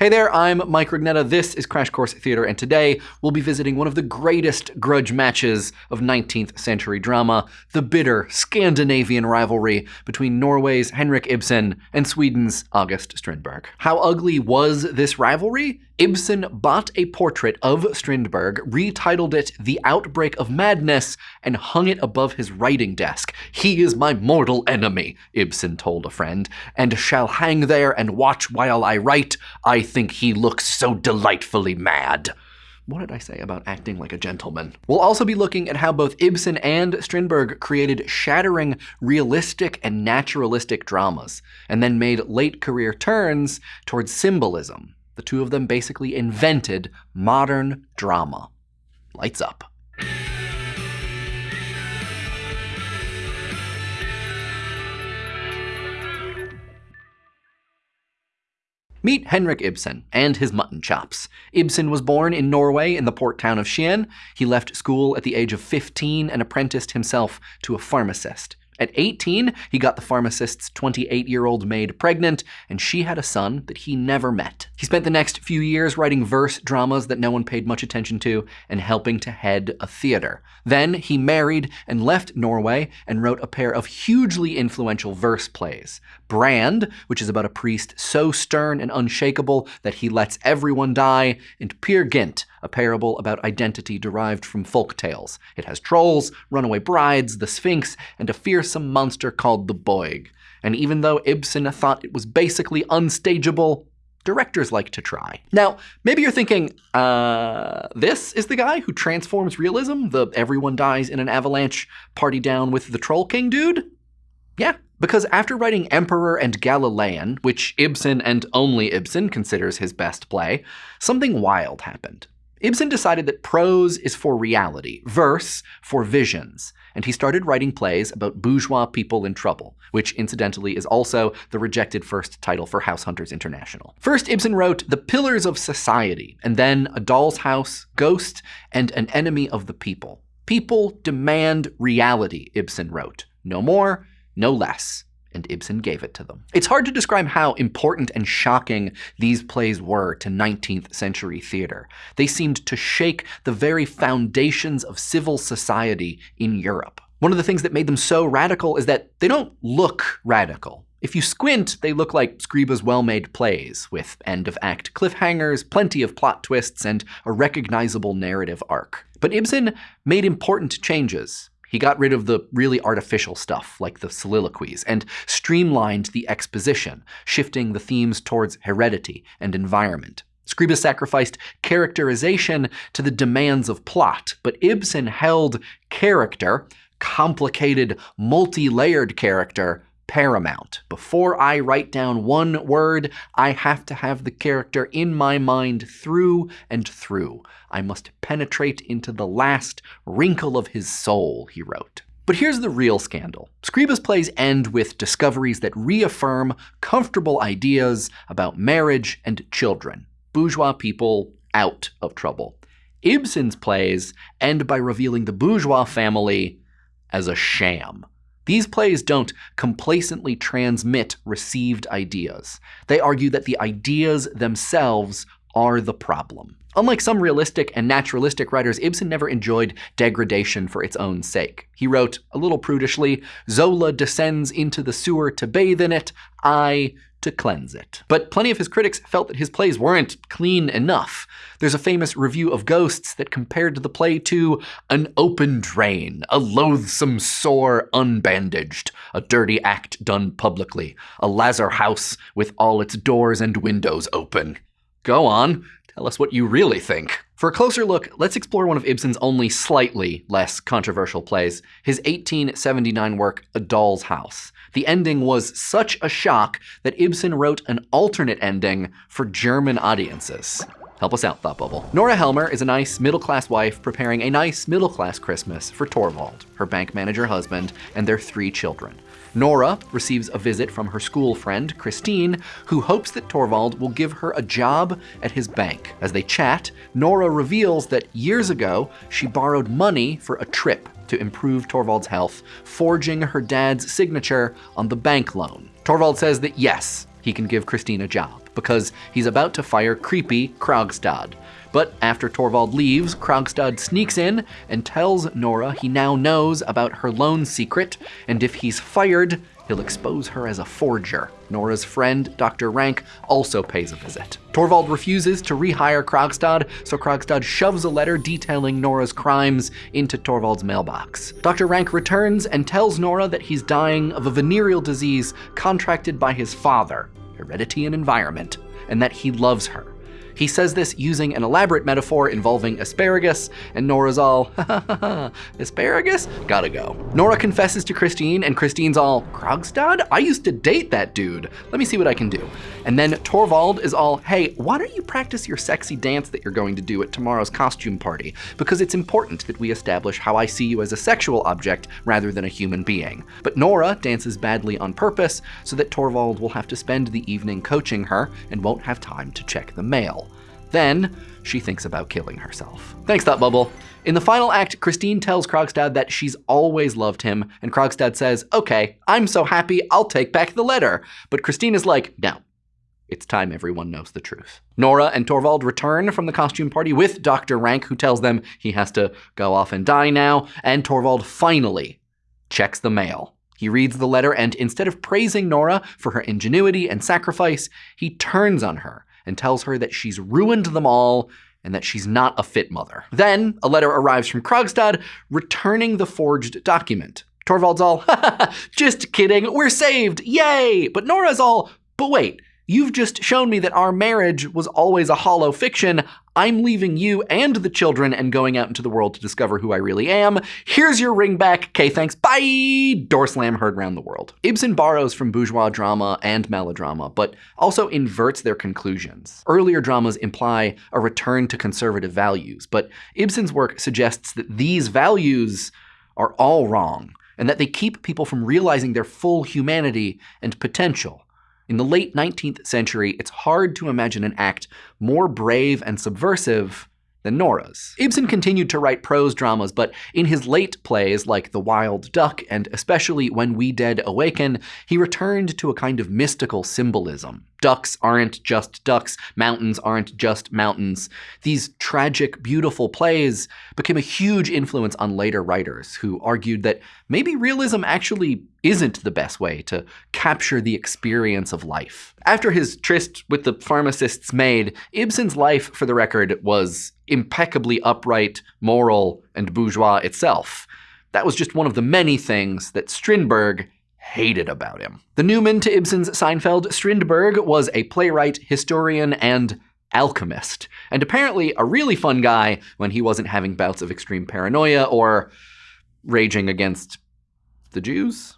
Hey there, I'm Mike Rugnetta. This is Crash Course Theater, and today we'll be visiting one of the greatest grudge matches of 19th century drama, the bitter Scandinavian rivalry between Norway's Henrik Ibsen and Sweden's August Strindberg. How ugly was this rivalry? Ibsen bought a portrait of Strindberg, retitled it The Outbreak of Madness, and hung it above his writing desk. He is my mortal enemy, Ibsen told a friend, and shall hang there and watch while I write. I think he looks so delightfully mad. What did I say about acting like a gentleman? We'll also be looking at how both Ibsen and Strindberg created shattering realistic and naturalistic dramas, and then made late career turns towards symbolism. The two of them basically invented modern drama. Lights up. Meet Henrik Ibsen and his mutton chops. Ibsen was born in Norway in the port town of Skien. He left school at the age of 15 and apprenticed himself to a pharmacist. At 18, he got the pharmacist's 28 year old maid pregnant, and she had a son that he never met. He spent the next few years writing verse dramas that no one paid much attention to and helping to head a theater. Then he married and left Norway and wrote a pair of hugely influential verse plays Brand, which is about a priest so stern and unshakable that he lets everyone die, and Peer Gynt, a parable about identity derived from folk tales. It has trolls, runaway brides, the Sphinx, and a fearsome monster called the Boig. And even though Ibsen thought it was basically unstageable, directors like to try. Now, maybe you're thinking, uh, this is the guy who transforms realism, the everyone dies in an avalanche, party down with the Troll King dude? Yeah, because after writing Emperor and Galilean, which Ibsen and only Ibsen considers his best play, something wild happened. Ibsen decided that prose is for reality, verse for visions, and he started writing plays about bourgeois people in trouble, which incidentally is also the rejected first title for House Hunters International. First, Ibsen wrote The Pillars of Society, and then A Doll's House, Ghost, and An Enemy of the People. People demand reality, Ibsen wrote. No more, no less and Ibsen gave it to them. It's hard to describe how important and shocking these plays were to 19th century theater. They seemed to shake the very foundations of civil society in Europe. One of the things that made them so radical is that they don't look radical. If you squint, they look like Scribe's well-made plays, with end-of-act cliffhangers, plenty of plot twists, and a recognizable narrative arc. But Ibsen made important changes. He got rid of the really artificial stuff, like the soliloquies, and streamlined the exposition, shifting the themes towards heredity and environment. Scribe sacrificed characterization to the demands of plot, but Ibsen held character, complicated, multi-layered character, paramount. Before I write down one word, I have to have the character in my mind through and through. I must penetrate into the last wrinkle of his soul, he wrote. But here's the real scandal. Scribe's plays end with discoveries that reaffirm comfortable ideas about marriage and children. Bourgeois people out of trouble. Ibsen's plays end by revealing the bourgeois family as a sham. These plays don't complacently transmit received ideas. They argue that the ideas themselves are the problem. Unlike some realistic and naturalistic writers, Ibsen never enjoyed degradation for its own sake. He wrote, a little prudishly, Zola descends into the sewer to bathe in it, I to cleanse it. But plenty of his critics felt that his plays weren't clean enough. There's a famous review of Ghosts that compared the play to an open drain, a loathsome sore unbandaged, a dirty act done publicly, a lazar house with all its doors and windows open. Go on, tell us what you really think. For a closer look, let's explore one of Ibsen's only slightly less controversial plays, his 1879 work, A Doll's House. The ending was such a shock that Ibsen wrote an alternate ending for German audiences. Help us out, Thought Bubble. Nora Helmer is a nice middle-class wife preparing a nice middle-class Christmas for Torvald, her bank manager husband, and their three children. Nora receives a visit from her school friend, Christine, who hopes that Torvald will give her a job at his bank. As they chat, Nora reveals that years ago, she borrowed money for a trip to improve Torvald's health, forging her dad's signature on the bank loan. Torvald says that yes, he can give Christine a job, because he's about to fire creepy Krogstad. But after Torvald leaves, Krogstad sneaks in and tells Nora he now knows about her loan secret, and if he's fired, he'll expose her as a forger. Nora's friend, Dr. Rank, also pays a visit. Torvald refuses to rehire Krogstad, so Krogstad shoves a letter detailing Nora's crimes into Torvald's mailbox. Dr. Rank returns and tells Nora that he's dying of a venereal disease contracted by his father, heredity and environment, and that he loves her. He says this using an elaborate metaphor involving asparagus, and Nora's all, ha asparagus? Gotta go. Nora confesses to Christine, and Christine's all, Krogstad? I used to date that dude. Let me see what I can do. And then Torvald is all, hey, why don't you practice your sexy dance that you're going to do at tomorrow's costume party? Because it's important that we establish how I see you as a sexual object rather than a human being. But Nora dances badly on purpose so that Torvald will have to spend the evening coaching her and won't have time to check the mail. Then, she thinks about killing herself. Thanks, Thought Bubble. In the final act, Christine tells Krogstad that she's always loved him, and Krogstad says, okay, I'm so happy, I'll take back the letter. But Christine is like, no, it's time everyone knows the truth. Nora and Torvald return from the costume party with Dr. Rank, who tells them he has to go off and die now, and Torvald finally checks the mail. He reads the letter, and instead of praising Nora for her ingenuity and sacrifice, he turns on her and tells her that she's ruined them all and that she's not a fit mother. Then a letter arrives from Krogstad returning the forged document. Torvald's all, just kidding, we're saved, yay! But Nora's all, but wait, You've just shown me that our marriage was always a hollow fiction. I'm leaving you and the children and going out into the world to discover who I really am. Here's your ring back. Okay, thanks. Bye. Door slam heard round the world. Ibsen borrows from bourgeois drama and melodrama, but also inverts their conclusions. Earlier dramas imply a return to conservative values, but Ibsen's work suggests that these values are all wrong and that they keep people from realizing their full humanity and potential. In the late 19th century, it's hard to imagine an act more brave and subversive than Nora's. Ibsen continued to write prose dramas, but in his late plays like The Wild Duck and especially When We Dead Awaken, he returned to a kind of mystical symbolism. Ducks aren't just ducks, mountains aren't just mountains. These tragic, beautiful plays became a huge influence on later writers who argued that maybe realism actually isn't the best way to capture the experience of life. After his tryst with the pharmacist's maid, Ibsen's life, for the record, was impeccably upright, moral, and bourgeois itself. That was just one of the many things that Strindberg hated about him. The Newman to Ibsen's Seinfeld, Strindberg was a playwright, historian, and alchemist, and apparently a really fun guy when he wasn't having bouts of extreme paranoia or raging against the Jews?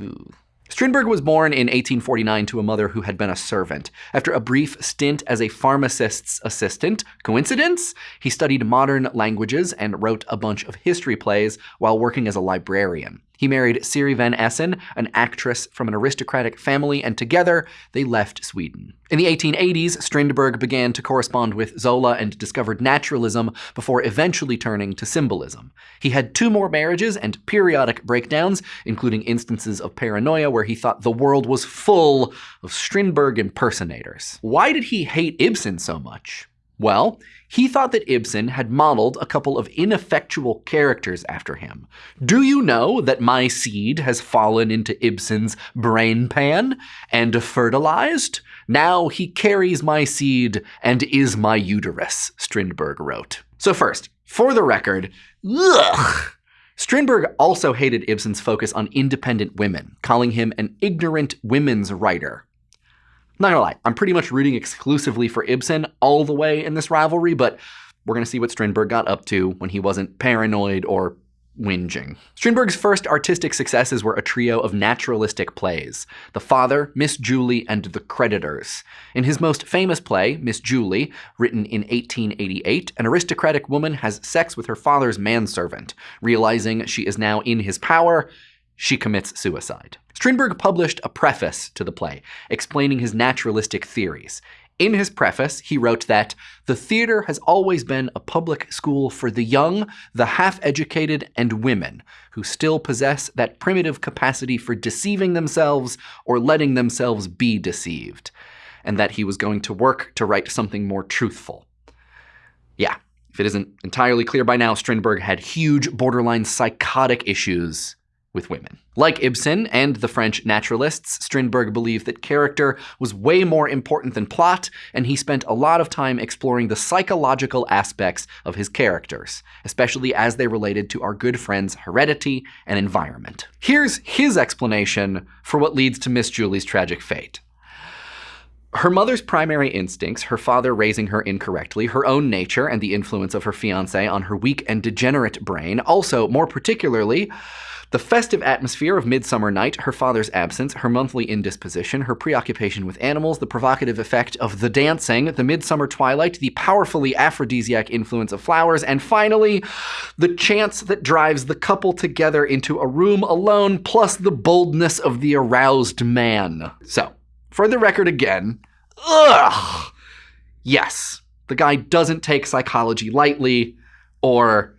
Ooh. Strindberg was born in 1849 to a mother who had been a servant. After a brief stint as a pharmacist's assistant, coincidence? He studied modern languages and wrote a bunch of history plays while working as a librarian. He married Siri von Essen, an actress from an aristocratic family, and together they left Sweden. In the 1880s, Strindberg began to correspond with Zola and discovered naturalism before eventually turning to symbolism. He had two more marriages and periodic breakdowns, including instances of paranoia where he thought the world was full of Strindberg impersonators. Why did he hate Ibsen so much? Well, he thought that Ibsen had modeled a couple of ineffectual characters after him. Do you know that my seed has fallen into Ibsen's brain pan and fertilized? Now he carries my seed and is my uterus, Strindberg wrote. So first, for the record, ugh, Strindberg also hated Ibsen's focus on independent women, calling him an ignorant women's writer. Not gonna lie, I'm pretty much rooting exclusively for Ibsen all the way in this rivalry, but we're gonna see what Strindberg got up to when he wasn't paranoid or whinging. Strindberg's first artistic successes were a trio of naturalistic plays, The Father, Miss Julie, and The Creditors. In his most famous play, Miss Julie, written in 1888, an aristocratic woman has sex with her father's manservant. Realizing she is now in his power, she commits suicide. Strindberg published a preface to the play, explaining his naturalistic theories. In his preface, he wrote that the theater has always been a public school for the young, the half educated, and women who still possess that primitive capacity for deceiving themselves or letting themselves be deceived, and that he was going to work to write something more truthful. Yeah, if it isn't entirely clear by now, Strindberg had huge, borderline psychotic issues with women. Like Ibsen and the French naturalists, Strindberg believed that character was way more important than plot, and he spent a lot of time exploring the psychological aspects of his characters, especially as they related to our good friend's heredity and environment. Here's his explanation for what leads to Miss Julie's tragic fate. Her mother's primary instincts, her father raising her incorrectly, her own nature, and the influence of her fiance on her weak and degenerate brain, also, more particularly, the festive atmosphere of Midsummer Night, her father's absence, her monthly indisposition, her preoccupation with animals, the provocative effect of the dancing, the midsummer twilight, the powerfully aphrodisiac influence of flowers, and finally, the chance that drives the couple together into a room alone, plus the boldness of the aroused man. So, for the record again, ugh! Yes, the guy doesn't take psychology lightly, or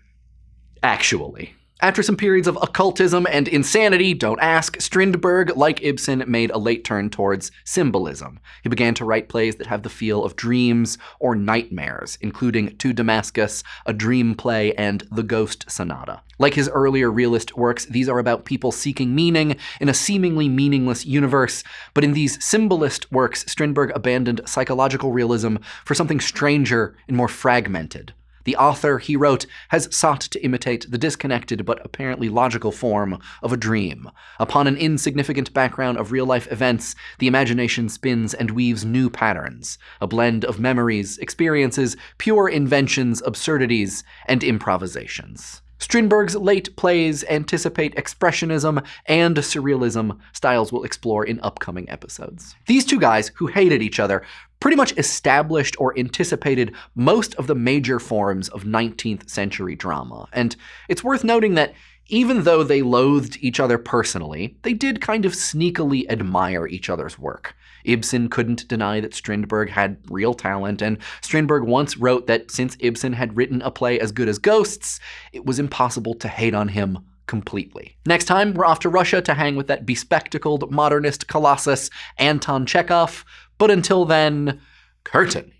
actually. After some periods of occultism and insanity, don't ask, Strindberg, like Ibsen, made a late turn towards symbolism. He began to write plays that have the feel of dreams or nightmares, including To Damascus, a dream play, and The Ghost Sonata. Like his earlier realist works, these are about people seeking meaning in a seemingly meaningless universe, but in these symbolist works, Strindberg abandoned psychological realism for something stranger and more fragmented. The author, he wrote, has sought to imitate the disconnected but apparently logical form of a dream. Upon an insignificant background of real-life events, the imagination spins and weaves new patterns, a blend of memories, experiences, pure inventions, absurdities, and improvisations. Strindberg's late plays anticipate expressionism and surrealism, styles we'll explore in upcoming episodes. These two guys, who hated each other, pretty much established or anticipated most of the major forms of 19th century drama. And it's worth noting that even though they loathed each other personally, they did kind of sneakily admire each other's work. Ibsen couldn't deny that Strindberg had real talent, and Strindberg once wrote that since Ibsen had written a play as good as Ghosts, it was impossible to hate on him completely. Next time, we're off to Russia to hang with that bespectacled modernist colossus, Anton Chekhov, but until then, curtain.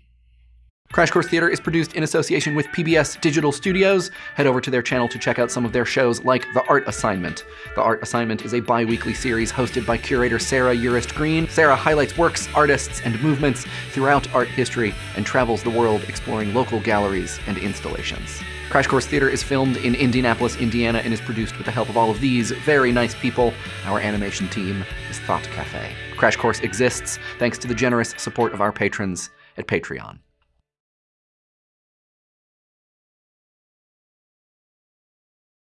Crash Course Theater is produced in association with PBS Digital Studios. Head over to their channel to check out some of their shows like The Art Assignment. The Art Assignment is a bi-weekly series hosted by curator Sarah Urist Green. Sarah highlights works, artists, and movements throughout art history and travels the world exploring local galleries and installations. Crash Course Theater is filmed in Indianapolis, Indiana, and is produced with the help of all of these very nice people. Our animation team is Thought Cafe. Crash Course exists thanks to the generous support of our patrons at Patreon.